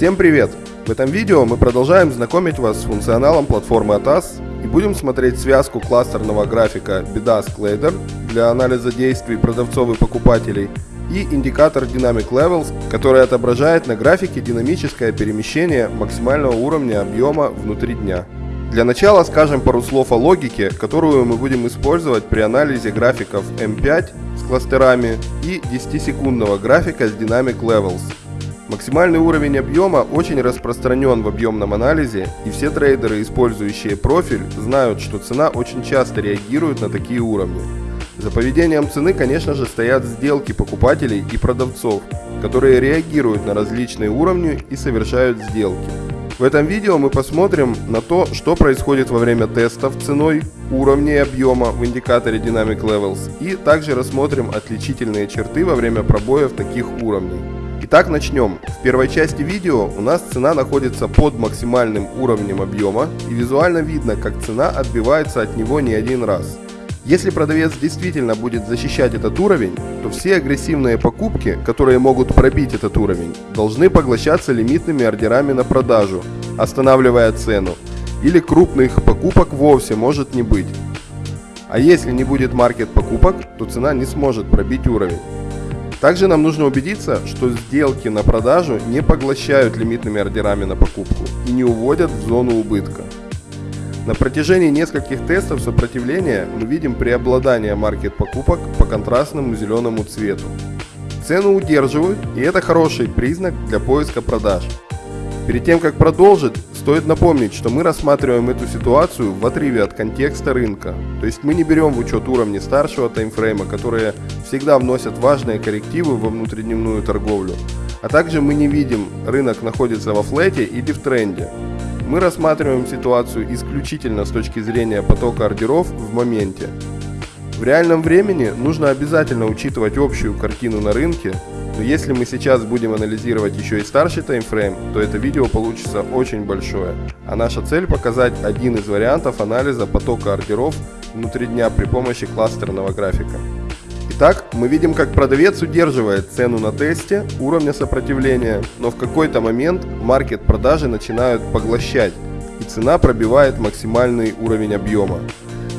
Всем привет! В этом видео мы продолжаем знакомить вас с функционалом платформы ATAS и будем смотреть связку кластерного графика BDAS Collider для анализа действий продавцов и покупателей и индикатор Dynamic Levels, который отображает на графике динамическое перемещение максимального уровня объема внутри дня. Для начала скажем пару слов о логике, которую мы будем использовать при анализе графиков M5 с кластерами и 10-секундного графика с Dynamic Levels. Максимальный уровень объема очень распространен в объемном анализе, и все трейдеры, использующие профиль, знают, что цена очень часто реагирует на такие уровни. За поведением цены, конечно же, стоят сделки покупателей и продавцов, которые реагируют на различные уровни и совершают сделки. В этом видео мы посмотрим на то, что происходит во время тестов ценой, уровней объема в индикаторе Dynamic Levels и также рассмотрим отличительные черты во время пробоев таких уровней. Итак, начнем. В первой части видео у нас цена находится под максимальным уровнем объема и визуально видно, как цена отбивается от него не один раз. Если продавец действительно будет защищать этот уровень, то все агрессивные покупки, которые могут пробить этот уровень, должны поглощаться лимитными ордерами на продажу, останавливая цену, или крупных покупок вовсе может не быть. А если не будет маркет покупок, то цена не сможет пробить уровень. Также нам нужно убедиться, что сделки на продажу не поглощают лимитными ордерами на покупку и не уводят в зону убытка. На протяжении нескольких тестов сопротивления мы видим преобладание маркет покупок по контрастному зеленому цвету. Цену удерживают и это хороший признак для поиска продаж. Перед тем как продолжить, стоит напомнить, что мы рассматриваем эту ситуацию в отрыве от контекста рынка. То есть мы не берем в учет уровни старшего таймфрейма, которые всегда вносят важные коррективы во внутридневную торговлю. А также мы не видим, рынок находится во флете или в тренде. Мы рассматриваем ситуацию исключительно с точки зрения потока ордеров в моменте. В реальном времени нужно обязательно учитывать общую картину на рынке, но если мы сейчас будем анализировать еще и старший таймфрейм, то это видео получится очень большое. А наша цель показать один из вариантов анализа потока ордеров внутри дня при помощи кластерного графика. Итак, мы видим, как продавец удерживает цену на тесте уровня сопротивления, но в какой-то момент маркет продажи начинают поглощать, и цена пробивает максимальный уровень объема.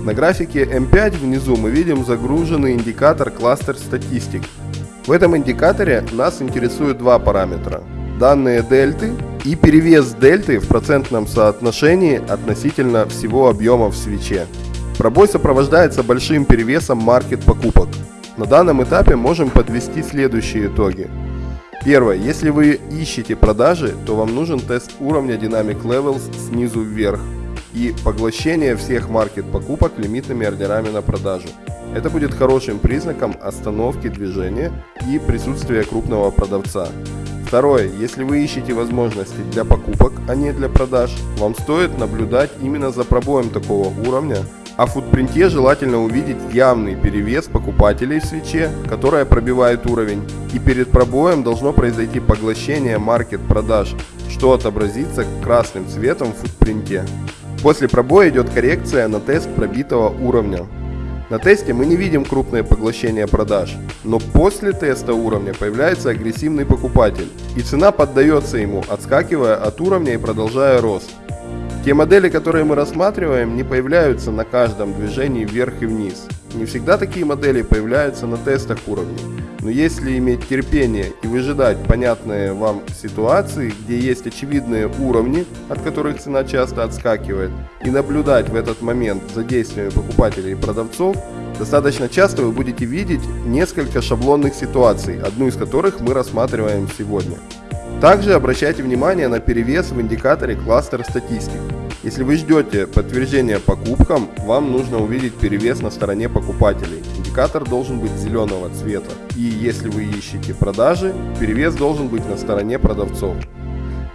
На графике M5 внизу мы видим загруженный индикатор кластер статистик. В этом индикаторе нас интересуют два параметра. Данные дельты и перевес дельты в процентном соотношении относительно всего объема в свече. Пробой сопровождается большим перевесом маркет покупок. На данном этапе можем подвести следующие итоги. Первое. Если вы ищете продажи, то вам нужен тест уровня Dynamic Levels снизу вверх и поглощение всех маркет покупок лимитными ордерами на продажу. Это будет хорошим признаком остановки движения и присутствия крупного продавца. Второе. Если вы ищете возможности для покупок, а не для продаж, вам стоит наблюдать именно за пробоем такого уровня, а в футпринте желательно увидеть явный перевес покупателей в свече, которая пробивает уровень, и перед пробоем должно произойти поглощение маркет продаж, что отобразится красным цветом в футпринте. После пробоя идет коррекция на тест пробитого уровня. На тесте мы не видим крупное поглощение продаж, но после теста уровня появляется агрессивный покупатель, и цена поддается ему, отскакивая от уровня и продолжая рост. Те модели, которые мы рассматриваем, не появляются на каждом движении вверх и вниз. Не всегда такие модели появляются на тестах уровней. Но если иметь терпение и выжидать понятные вам ситуации, где есть очевидные уровни, от которых цена часто отскакивает, и наблюдать в этот момент за действиями покупателей и продавцов, достаточно часто вы будете видеть несколько шаблонных ситуаций, одну из которых мы рассматриваем сегодня. Также обращайте внимание на перевес в индикаторе кластер статистик. Если вы ждете подтверждения покупкам, вам нужно увидеть перевес на стороне покупателей. Индикатор должен быть зеленого цвета. И если вы ищете продажи, перевес должен быть на стороне продавцов.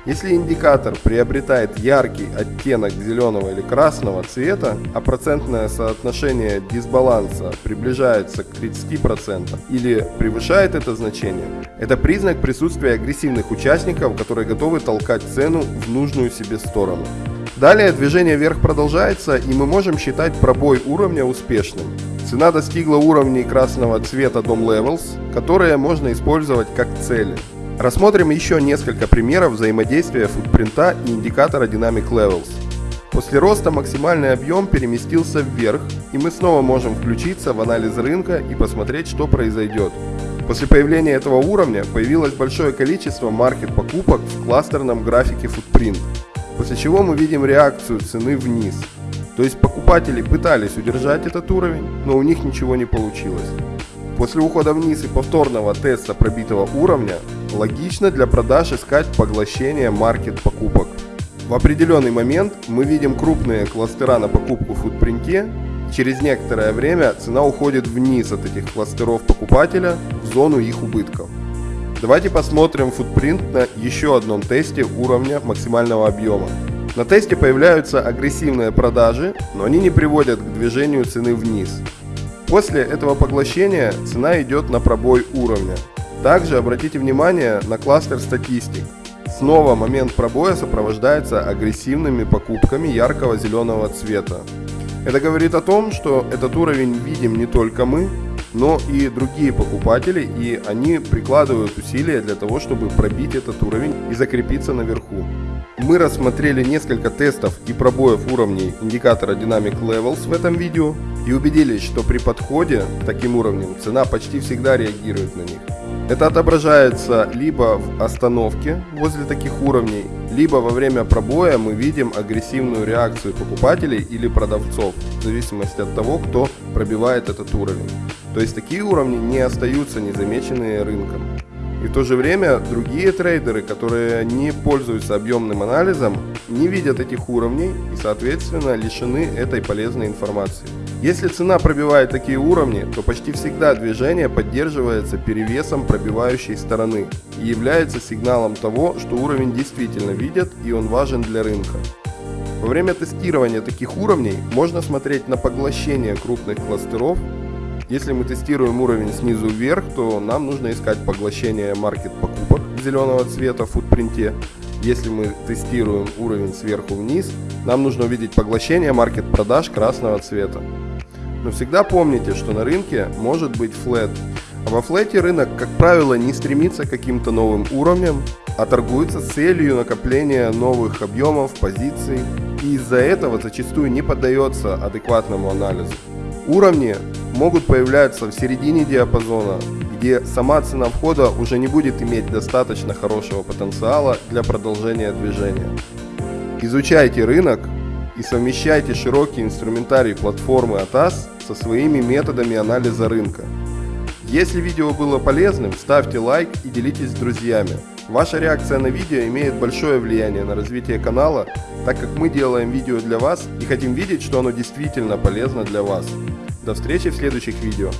Если индикатор приобретает яркий оттенок зеленого или красного цвета, а процентное соотношение дисбаланса приближается к 30% или превышает это значение, это признак присутствия агрессивных участников, которые готовы толкать цену в нужную себе сторону. Далее движение вверх продолжается и мы можем считать пробой уровня успешным. Цена достигла уровней красного цвета DOM Levels, которые можно использовать как цели. Рассмотрим еще несколько примеров взаимодействия футпринта и индикатора Dynamic Levels. После роста максимальный объем переместился вверх, и мы снова можем включиться в анализ рынка и посмотреть, что произойдет. После появления этого уровня появилось большое количество маркет покупок в кластерном графике Footprint, после чего мы видим реакцию цены вниз. То есть покупатели пытались удержать этот уровень, но у них ничего не получилось. После ухода вниз и повторного теста пробитого уровня, логично для продаж искать поглощение маркет покупок. В определенный момент мы видим крупные кластера на покупку в футпринте. Через некоторое время цена уходит вниз от этих кластеров покупателя в зону их убытков. Давайте посмотрим футпринт на еще одном тесте уровня максимального объема. На тесте появляются агрессивные продажи, но они не приводят к движению цены вниз. После этого поглощения цена идет на пробой уровня. Также обратите внимание на кластер статистик. Снова момент пробоя сопровождается агрессивными покупками яркого зеленого цвета. Это говорит о том, что этот уровень видим не только мы, но и другие покупатели, и они прикладывают усилия для того, чтобы пробить этот уровень и закрепиться наверху. Мы рассмотрели несколько тестов и пробоев уровней индикатора Dynamic Levels в этом видео и убедились, что при подходе к таким уровням цена почти всегда реагирует на них. Это отображается либо в остановке возле таких уровней, либо во время пробоя мы видим агрессивную реакцию покупателей или продавцов, в зависимости от того, кто пробивает этот уровень. То есть такие уровни не остаются незамеченные рынком. И в то же время другие трейдеры, которые не пользуются объемным анализом, не видят этих уровней и, соответственно, лишены этой полезной информации. Если цена пробивает такие уровни, то почти всегда движение поддерживается перевесом пробивающей стороны и является сигналом того, что уровень действительно видят и он важен для рынка. Во время тестирования таких уровней можно смотреть на поглощение крупных кластеров если мы тестируем уровень снизу вверх, то нам нужно искать поглощение маркет покупок зеленого цвета в футпринте. Если мы тестируем уровень сверху вниз, нам нужно увидеть поглощение маркет продаж красного цвета. Но всегда помните, что на рынке может быть флет. А во флете рынок, как правило, не стремится к каким-то новым уровням, а торгуется с целью накопления новых объемов, позиций. И из-за этого зачастую не поддается адекватному анализу. Уровни могут появляться в середине диапазона, где сама цена входа уже не будет иметь достаточно хорошего потенциала для продолжения движения. Изучайте рынок и совмещайте широкий инструментарий платформы ATAS со своими методами анализа рынка. Если видео было полезным, ставьте лайк и делитесь с друзьями. Ваша реакция на видео имеет большое влияние на развитие канала, так как мы делаем видео для вас и хотим видеть, что оно действительно полезно для вас. До встречи в следующих видео.